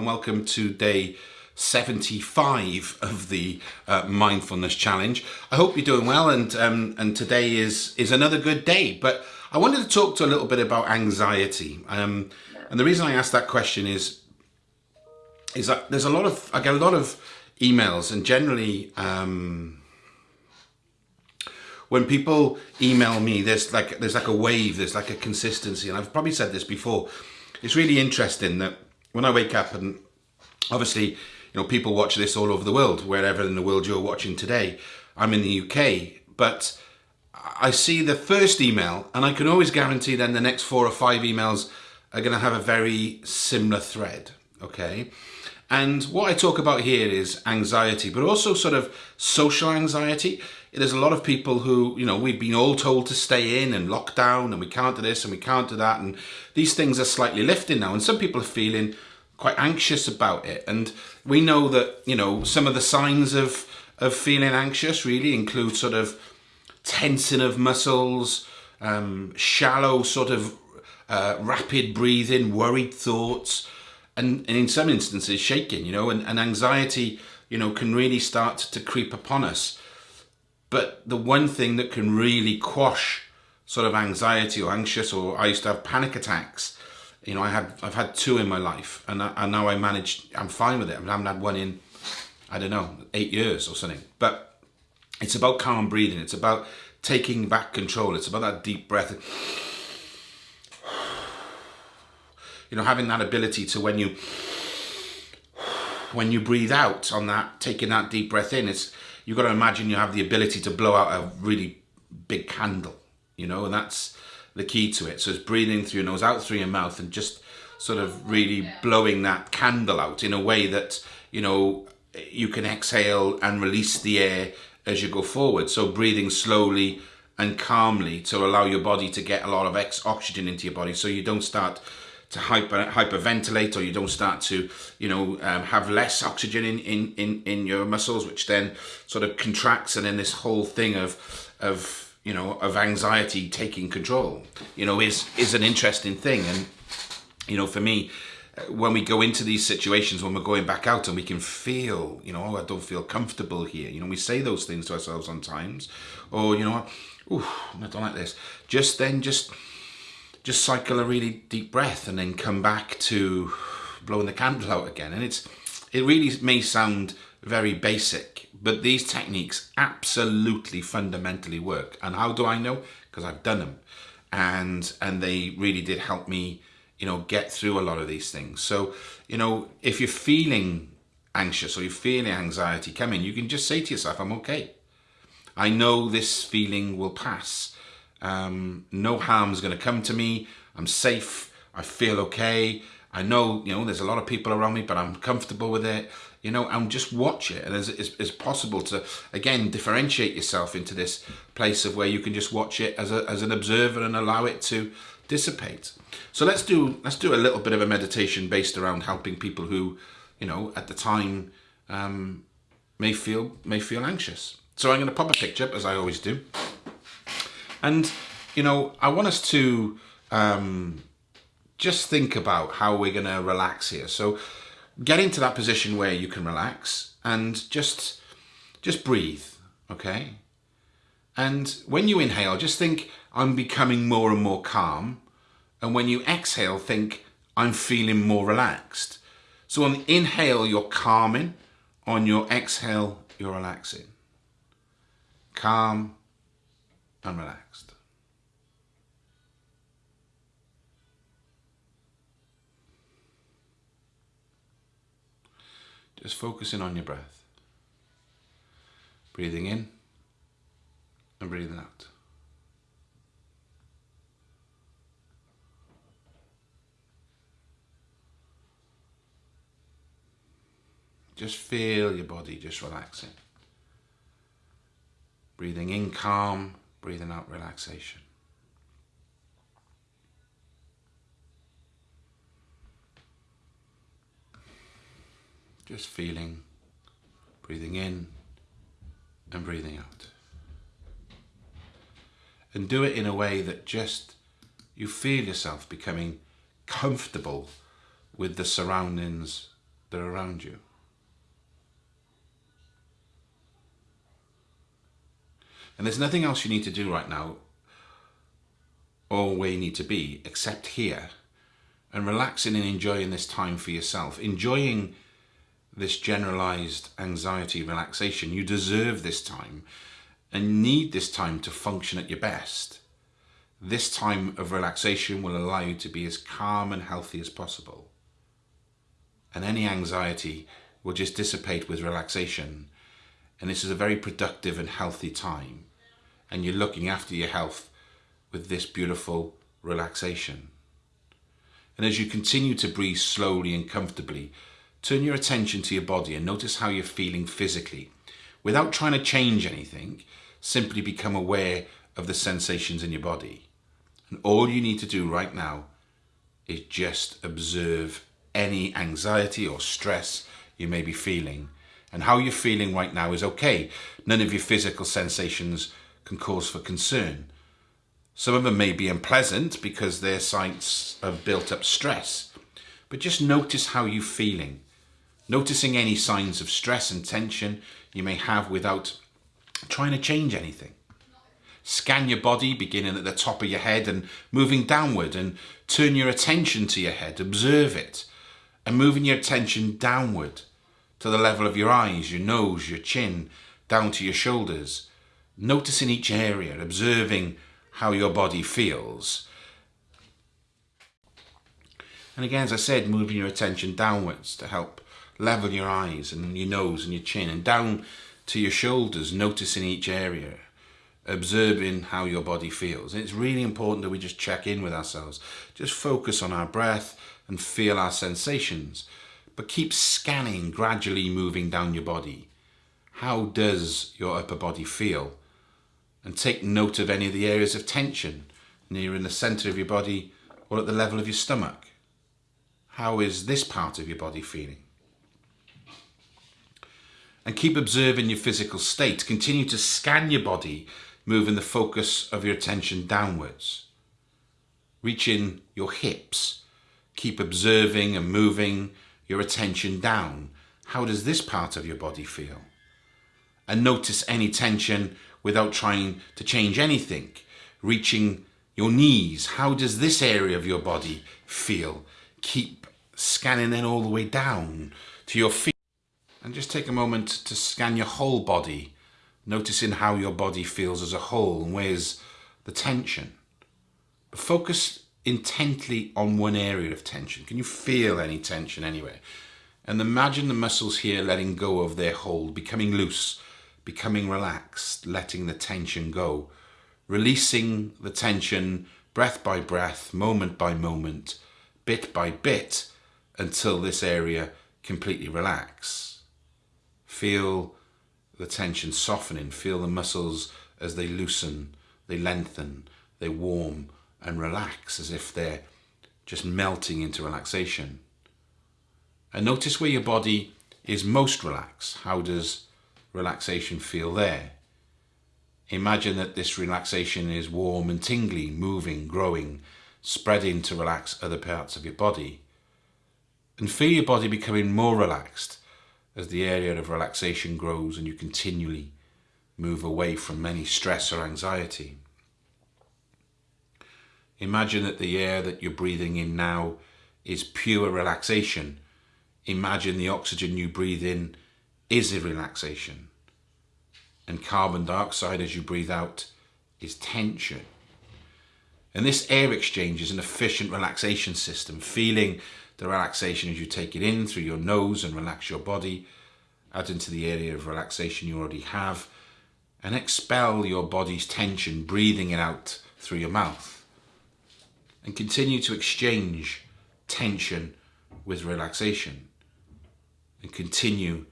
and welcome to day 75 of the uh, mindfulness challenge. I hope you're doing well and um, and today is is another good day. But I wanted to talk to a little bit about anxiety. Um, and the reason I asked that question is is that there's a lot of I get a lot of emails and generally um, when people email me there's like there's like a wave there's like a consistency and I've probably said this before it's really interesting that when I wake up and obviously you know, people watch this all over the world, wherever in the world you're watching today. I'm in the UK, but I see the first email and I can always guarantee then the next four or five emails are going to have a very similar thread, okay? And what I talk about here is anxiety, but also sort of social anxiety. There's a lot of people who, you know, we've been all told to stay in and lock down and we can't do this and we can't do that. And these things are slightly lifting now. And some people are feeling quite anxious about it. And we know that, you know, some of the signs of, of feeling anxious really include sort of tensing of muscles, um, shallow sort of uh, rapid breathing, worried thoughts, and, and in some instances shaking, you know, and, and anxiety, you know, can really start to creep upon us. But the one thing that can really quash sort of anxiety or anxious, or I used to have panic attacks, you know, I had I've had two in my life, and, I, and now I manage. I'm fine with it. I haven't had one in, I don't know, eight years or something. But it's about calm breathing. It's about taking back control. It's about that deep breath. You know, having that ability to when you when you breathe out on that, taking that deep breath in, it's you've got to imagine you have the ability to blow out a really big candle. You know, and that's the key to it. So it's breathing through your nose, out through your mouth, and just sort of really blowing that candle out in a way that, you know, you can exhale and release the air as you go forward. So breathing slowly and calmly to allow your body to get a lot of oxygen into your body so you don't start to hyper hyperventilate or you don't start to you know um, have less oxygen in, in in in your muscles which then sort of contracts and then this whole thing of of you know, of anxiety taking control, you know, is is an interesting thing. And you know, for me, when we go into these situations, when we're going back out and we can feel, you know, oh, I don't feel comfortable here. You know, we say those things to ourselves sometimes, or you know, oh, I don't like this. Just then, just just cycle a really deep breath and then come back to blowing the candle out again. And it's it really may sound very basic, but these techniques absolutely fundamentally work. And how do I know? Because I've done them. And, and they really did help me, you know, get through a lot of these things. So, you know, if you're feeling anxious or you're feeling anxiety coming, you can just say to yourself, I'm okay. I know this feeling will pass. Um, no harm's going to come to me. I'm safe. I feel okay. I know, you know, there's a lot of people around me, but I'm comfortable with it you know, and just watch it. And as it's possible to, again, differentiate yourself into this place of where you can just watch it as, a, as an observer and allow it to dissipate. So let's do, let's do a little bit of a meditation based around helping people who, you know, at the time um, may feel, may feel anxious. So I'm going to pop a picture up as I always do. And, you know, I want us to um, just think about how we're going to relax here. So get into that position where you can relax and just just breathe okay? And when you inhale just think I'm becoming more and more calm. And when you exhale think I'm feeling more relaxed. So on the inhale you're calming. On your exhale you're relaxing. Calm and relaxed Just focusing on your breath. Breathing in and breathing out. Just feel your body just relaxing. Breathing in calm, breathing out relaxation. Just feeling, breathing in and breathing out. And do it in a way that just you feel yourself becoming comfortable with the surroundings that are around you. And there's nothing else you need to do right now or where you need to be except here and relaxing and enjoying this time for yourself. Enjoying this generalized anxiety relaxation. You deserve this time and need this time to function at your best. This time of relaxation will allow you to be as calm and healthy as possible. And any anxiety will just dissipate with relaxation. And this is a very productive and healthy time. And you're looking after your health with this beautiful relaxation. And as you continue to breathe slowly and comfortably, turn your attention to your body and notice how you're feeling physically. Without trying to change anything, simply become aware of the sensations in your body. And all you need to do right now is just observe any anxiety or stress you may be feeling. And how you're feeling right now is okay. None of your physical sensations can cause for concern. Some of them may be unpleasant because they're signs of built up stress. But just notice how you're feeling. Noticing any signs of stress and tension you may have without trying to change anything. Scan your body, beginning at the top of your head and moving downward, and turn your attention to your head. Observe it, and moving your attention downward to the level of your eyes, your nose, your chin, down to your shoulders. Noticing each area, observing how your body feels. And again, as I said, moving your attention downwards to help level your eyes and your nose and your chin and down to your shoulders, noticing each area, observing how your body feels. And it's really important that we just check in with ourselves, just focus on our breath and feel our sensations, but keep scanning, gradually moving down your body. How does your upper body feel? And take note of any of the areas of tension near in the center of your body or at the level of your stomach. How is this part of your body feeling? And keep observing your physical state. Continue to scan your body moving the focus of your attention downwards. Reaching your hips. Keep observing and moving your attention down. How does this part of your body feel? And notice any tension without trying to change anything. Reaching your knees. How does this area of your body feel? Keep scanning then all the way down to your feet. And just take a moment to scan your whole body noticing how your body feels as a whole and where's the tension. But focus intently on one area of tension. Can you feel any tension anywhere? And imagine the muscles here letting go of their hold, becoming loose, becoming relaxed, letting the tension go, releasing the tension breath by breath, moment by moment, bit by bit, until this area completely relax. Feel the tension softening. Feel the muscles as they loosen, they lengthen, they warm and relax as if they're just melting into relaxation. And notice where your body is most relaxed. How does relaxation feel there? Imagine that this relaxation is warm and tingly, moving, growing, spreading to relax other parts of your body. And feel your body becoming more relaxed as the area of relaxation grows and you continually move away from any stress or anxiety. Imagine that the air that you're breathing in now is pure relaxation. Imagine the oxygen you breathe in is a relaxation. And carbon dioxide as you breathe out is tension. And this air exchange is an efficient relaxation system, feeling the relaxation as you take it in through your nose and relax your body, add into the area of relaxation you already have, and expel your body's tension, breathing it out through your mouth. And continue to exchange tension with relaxation. And continue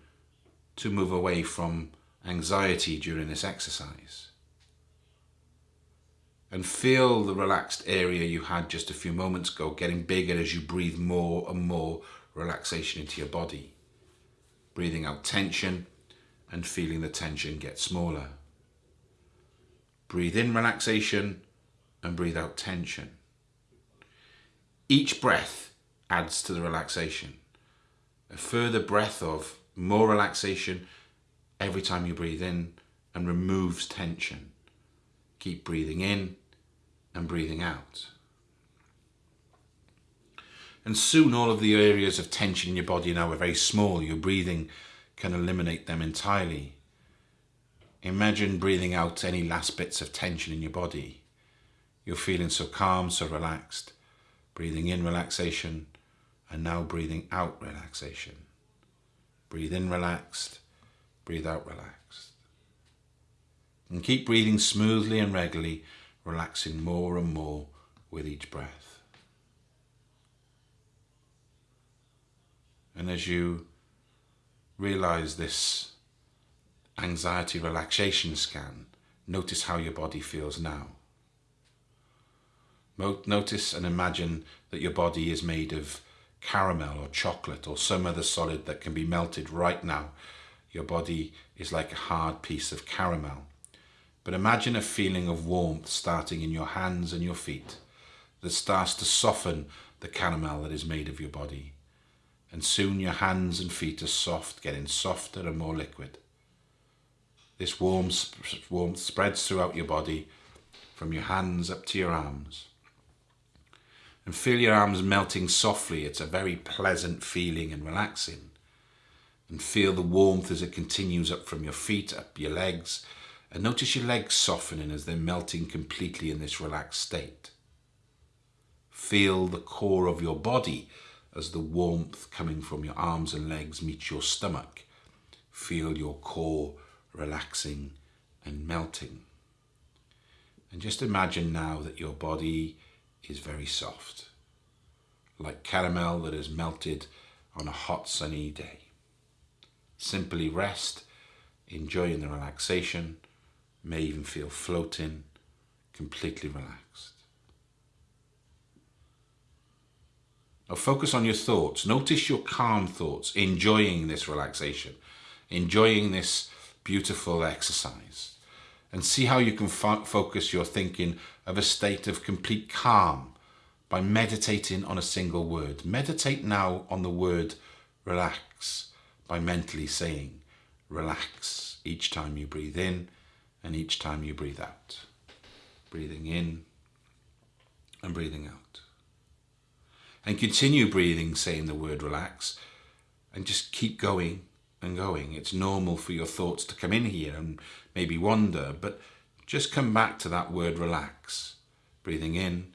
to move away from anxiety during this exercise and feel the relaxed area you had just a few moments ago getting bigger as you breathe more and more relaxation into your body. Breathing out tension and feeling the tension get smaller. Breathe in relaxation and breathe out tension. Each breath adds to the relaxation. a further breath of more relaxation every time you breathe in and removes tension. Keep breathing in and breathing out. And soon all of the areas of tension in your body now are very small. Your breathing can eliminate them entirely. Imagine breathing out any last bits of tension in your body. You're feeling so calm, so relaxed. Breathing in relaxation and now breathing out relaxation. Breathe in relaxed, breathe out relaxed. And keep breathing smoothly and regularly, relaxing more and more with each breath. And as you realize this anxiety relaxation scan, notice how your body feels now. Notice and imagine that your body is made of caramel or chocolate or some other solid that can be melted right now. Your body is like a hard piece of caramel. But imagine a feeling of warmth starting in your hands and your feet that starts to soften the caramel that is made of your body. And soon your hands and feet are soft, getting softer and more liquid. This warmth, warmth spreads throughout your body from your hands up to your arms and feel your arms melting softly. It's a very pleasant feeling and relaxing. And feel the warmth as it continues up from your feet, up your legs, and notice your legs softening as they're melting completely in this relaxed state. Feel the core of your body as the warmth coming from your arms and legs meets your stomach. Feel your core relaxing and melting. And just imagine now that your body is very soft, like caramel that has melted on a hot sunny day. Simply rest, enjoying the relaxation, may even feel floating, completely relaxed. Now focus on your thoughts. Notice your calm thoughts, enjoying this relaxation, enjoying this beautiful exercise and see how you can fo focus your thinking of a state of complete calm by meditating on a single word. Meditate now on the word relax by mentally saying relax each time you breathe in and each time you breathe out. Breathing in and breathing out. And continue breathing, saying the word relax, and just keep going and going. It's normal for your thoughts to come in here and maybe wander, but just come back to that word relax, breathing in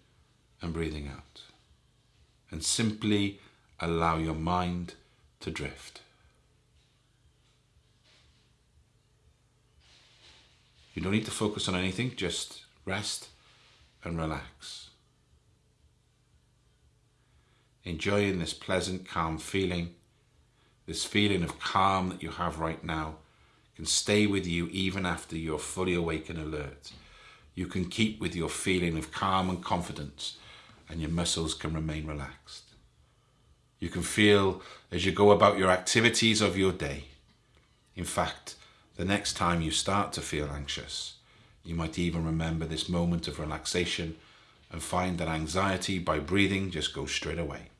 and breathing out. And simply allow your mind to drift. You don't need to focus on anything, just rest and relax. Enjoying this pleasant, calm feeling this feeling of calm that you have right now can stay with you even after you're fully awake and alert. You can keep with your feeling of calm and confidence and your muscles can remain relaxed. You can feel as you go about your activities of your day. In fact, the next time you start to feel anxious, you might even remember this moment of relaxation and find that anxiety by breathing just goes straight away.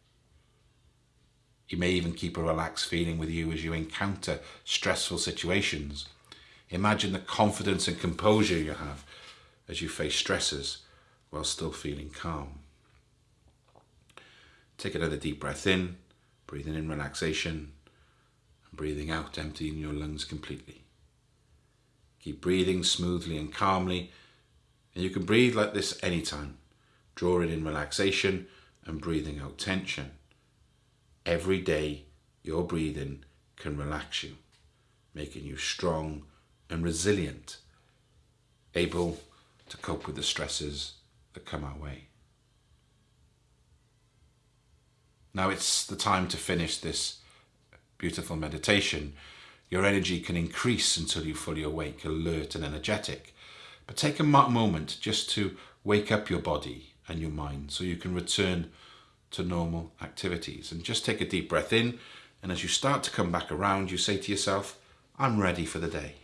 You may even keep a relaxed feeling with you as you encounter stressful situations. Imagine the confidence and composure you have as you face stresses while still feeling calm. Take another deep breath in, breathing in relaxation, and breathing out, emptying your lungs completely. Keep breathing smoothly and calmly, and you can breathe like this anytime, drawing in relaxation and breathing out tension every day your breathing can relax you, making you strong and resilient, able to cope with the stresses that come our way. Now it's the time to finish this beautiful meditation. Your energy can increase until you're fully awake, alert and energetic. But take a moment just to wake up your body and your mind so you can return to normal activities. And just take a deep breath in. And as you start to come back around, you say to yourself, I'm ready for the day.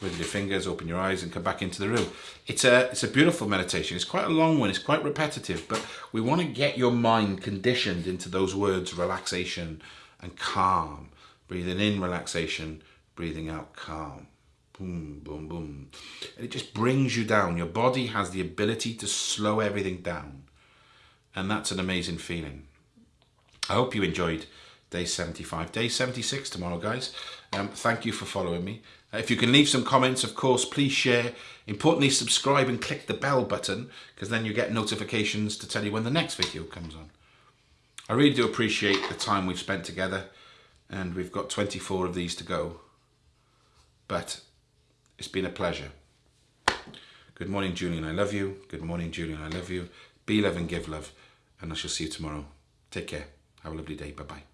with your fingers, open your eyes and come back into the room. It's a, it's a beautiful meditation. It's quite a long one, it's quite repetitive, but we want to get your mind conditioned into those words, relaxation and calm. Breathing in relaxation, breathing out calm. Boom, boom, boom. And it just brings you down. Your body has the ability to slow everything down. And that's an amazing feeling. I hope you enjoyed day 75. Day 76 tomorrow, guys. Um, thank you for following me. If you can leave some comments, of course, please share. Importantly, subscribe and click the bell button because then you get notifications to tell you when the next video comes on. I really do appreciate the time we've spent together and we've got 24 of these to go. But it's been a pleasure. Good morning, Julian. I love you. Good morning, Julian. I love you. Be love and give love. And I shall see you tomorrow. Take care. Have a lovely day. Bye-bye.